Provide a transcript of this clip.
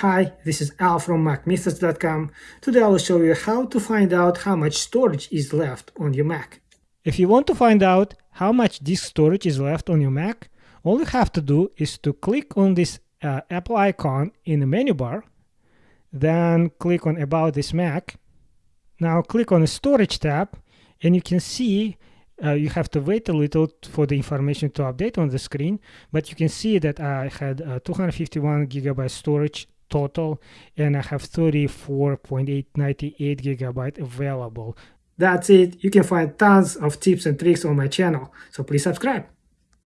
Hi, this is Al from MacMythos.com. Today I will show you how to find out how much storage is left on your Mac. If you want to find out how much disk storage is left on your Mac, all you have to do is to click on this uh, Apple icon in the menu bar, then click on About this Mac. Now click on the Storage tab, and you can see uh, you have to wait a little for the information to update on the screen, but you can see that I had uh, 251 gigabyte storage total and I have 34.898 gigabyte available. That's it. You can find tons of tips and tricks on my channel, so please subscribe.